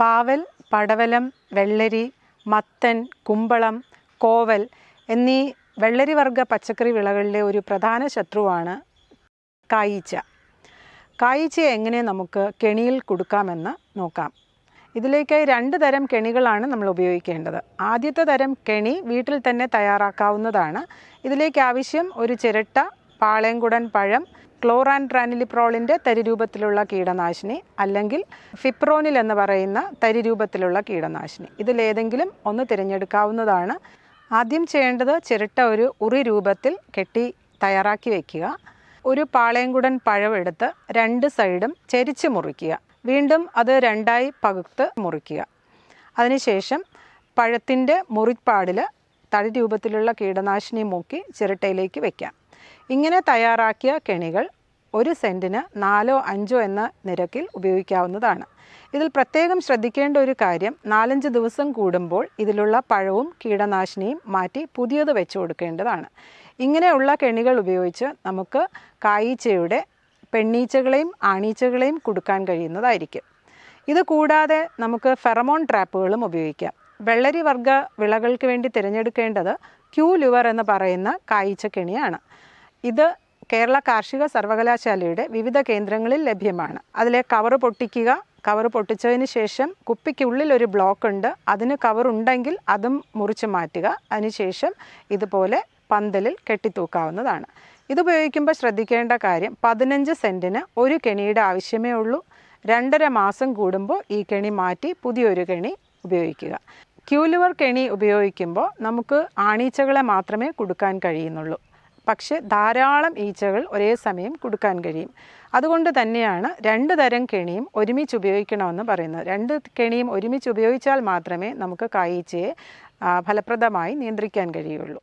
പാവൽ പടവലം വെള്ളരി മത്തൻ കുമ്പളം കോവൽ എന്നീ വെള്ളരി വർഗ പച്ചക്കറി വിളകളിലെ ഒരു പ്രധാന ശത്രുവാണ് കായീച്ച. കായീച്ചയെ എങ്ങനെ നമുക്ക് കെണിയിൽ കൊടുക്കാമെന്ന് നോക്കാം. ഇതിലേക്കായി രണ്ട് തരം കെണികളാണ് നമ്മൾ ഉപയോഗിക്കേണ്ടത്. ആദ്യത്തെ തരം കെണി വീട്ടിൽ തന്നെ തയ്യാറാക്കാവുന്നതാണ്. ഇതിലേക്ക് ആവശ്യം ഒരു ചിരട്ട പാളയംകുടൻ പഴം ക്ലോറാൻട്രാനിലിപ്രോളിന്റെ തരി രൂപത്തിലുള്ള കീടനാശിനി അല്ലെങ്കിൽ ഫിപ്രോനിൽ എന്ന് പറയുന്ന തരിരൂപത്തിലുള്ള കീടനാശിനി. ഇതിലേതെങ്കിലും ഒന്ന് തിരഞ്ഞെടുക്കാവുന്നതാണ്. ആദ്യം ചെയ്യേണ്ടത് ചിരട്ട ഒരു ഉറി രൂപത്തിൽ കെട്ടി തയ്യാറാക്കി വയ്ക്കുക ഒരു പാളയംകുടൻ പഴമെടുത്ത് രണ്ട് സൈഡും ചരിച്ച് മുറിക്കുക. വീണ്ടും അത് രണ്ടായി പകുത്ത് മുറിക്കുക. അതിനുശേഷം പഴത്തിന്റെ മുറിപ്പാടിൽ തടി രൂപത്തിലുള്ള കീടനാശിനി മൂക്കി ചിരട്ടയിലേക്ക് വയ്ക്കാം ഇങ്ങനെ തയ്യാറാക്കിയ കെണികൾ ഒരു സെന്റിന് നാലോ അഞ്ചോ എന്ന നിരക്കിൽ ഉപയോഗിക്കാവുന്നതാണ്. ഇതിൽ പ്രത്യേകം ശ്രദ്ധിക്കേണ്ട ഒരു കാര്യം നാലഞ്ച് ദിവസം കൂടുമ്പോൾ ഇതിലുള്ള പഴവും കീടനാശിനിയും മാറ്റി പുതിയത് വെച്ചു കൊടുക്കേണ്ടതാണ്. ഇങ്ങനെയുള്ള കെണികൾ ഉപയോഗിച്ച് നമുക്ക് കായീച്ചയുടെ പെണ്ണീച്ചകളെയും ആണീച്ചകളെയും കൊടുക്കാൻ കഴിയുന്നതായിരിക്കും. ഇത് കൂടാതെ നമുക്ക് ഫെറമോൺ ട്രാപ്പുകളും ഉപയോഗിക്കാം. വെള്ളരി വർഗ വിളകൾക്ക് വേണ്ടി തിരഞ്ഞെടുക്കേണ്ടത് ക്യൂ ലുവർ എന്ന് പറയുന്ന കായ്ച്ച കെണിയാണ്. ഇത് കേരള കാർഷിക സർവകലാശാലയുടെ വിവിധ കേന്ദ്രങ്ങളിൽ ലഭ്യമാണ്. അതിലെ കവർ പൊട്ടിക്കുക കവർ പൊട്ടിച്ചതിന് ശേഷം കുപ്പിക്കുള്ളിൽ ഒരു ബ്ലോക്ക് ഉണ്ട്. അതിന് കവർ ഉണ്ടെങ്കിൽ അതും മുറിച്ച് മാറ്റുക. അതിനുശേഷം ഇതുപോലെ പന്തലിൽ കെട്ടിത്തൂക്കാവുന്നതാണ്. ഇത് ഉപയോഗിക്കുമ്പോൾ ശ്രദ്ധിക്കേണ്ട കാര്യം പതിനഞ്ച് സെന്റിന് ഒരു കെണിയുടെ ആവശ്യമേ ഉള്ളൂ. രണ്ടര മാസം കൂടുമ്പോൾ ഈ കെണി മാറ്റി പുതിയൊരു കെണി ഉപയോഗിക്കുക. ക്യൂലുവർ കെണി ഉപയോഗിക്കുമ്പോൾ നമുക്ക് ആണീച്ചകളെ മാത്രമേ കൊടുക്കാൻ കഴിയുന്നുള്ളൂ. പക്ഷെ ധാരാളം ഈച്ചകൾ ഒരേ സമയം കൊടുക്കാൻ കഴിയും. അതുകൊണ്ട് തന്നെയാണ് രണ്ട് തരം കെണിയും ഒരുമിച്ച് ഉപയോഗിക്കണമെന്ന് പറയുന്നത്. രണ്ട് കെണിയും ഒരുമിച്ച് ഉപയോഗിച്ചാൽ മാത്രമേ നമുക്ക് കായീച്ചയെ ഫലപ്രദമായി നിയന്ത്രിക്കാൻ കഴിയുള്ളൂ.